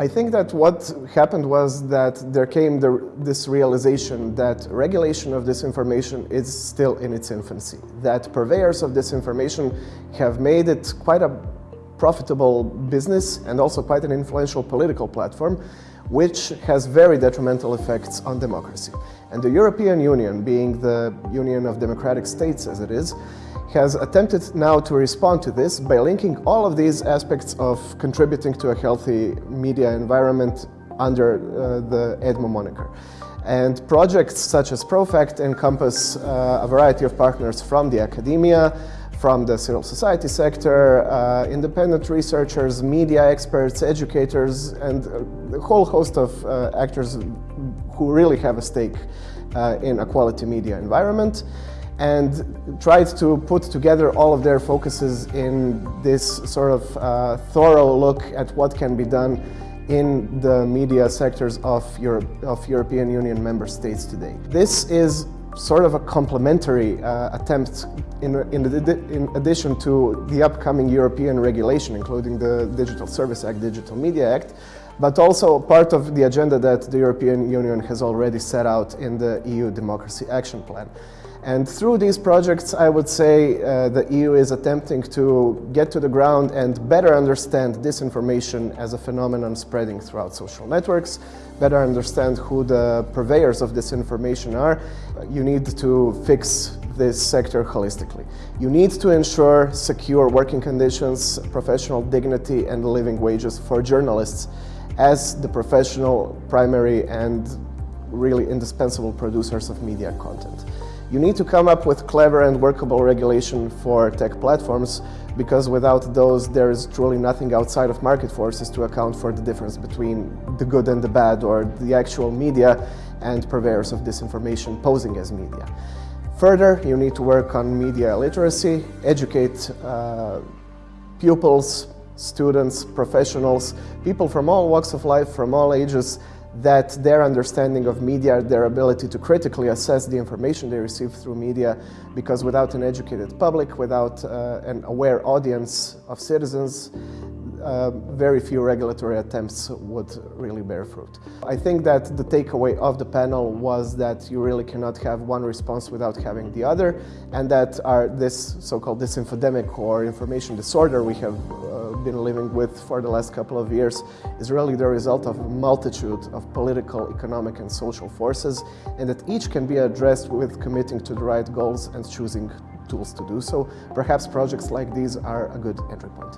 I think that what happened was that there came the, this realization that regulation of disinformation is still in its infancy, that purveyors of disinformation have made it quite a profitable business and also quite an influential political platform, which has very detrimental effects on democracy. And the European Union, being the Union of Democratic States as it is, has attempted now to respond to this by linking all of these aspects of contributing to a healthy media environment under uh, the EDMO moniker. And projects such as ProFact encompass uh, a variety of partners from the academia, from the civil society sector, uh, independent researchers, media experts, educators, and a whole host of uh, actors who really have a stake uh, in a quality media environment and tried to put together all of their focuses in this sort of uh, thorough look at what can be done in the media sectors of, Europe, of European Union member states today. This is sort of a complementary uh, attempt in, in, in, addition to the upcoming European regulation, including the Digital Service Act, Digital Media Act, but also part of the agenda that the European Union has already set out in the EU Democracy Action Plan. And through these projects, I would say uh, the EU is attempting to get to the ground and better understand disinformation as a phenomenon spreading throughout social networks, better understand who the purveyors of disinformation are. You need to fix this sector holistically. You need to ensure secure working conditions, professional dignity and living wages for journalists as the professional, primary and really indispensable producers of media content. You need to come up with clever and workable regulation for tech platforms because without those there is truly nothing outside of market forces to account for the difference between the good and the bad or the actual media and purveyors of disinformation posing as media. Further, you need to work on media literacy, educate uh, pupils, students, professionals, people from all walks of life, from all ages, that their understanding of media, their ability to critically assess the information they receive through media, because without an educated public, without uh, an aware audience of citizens, uh, very few regulatory attempts would really bear fruit. I think that the takeaway of the panel was that you really cannot have one response without having the other, and that our, this so-called disinfodemic or information disorder we have uh, been living with for the last couple of years is really the result of a multitude of political, economic and social forces, and that each can be addressed with committing to the right goals and choosing tools to do so. Perhaps projects like these are a good entry point.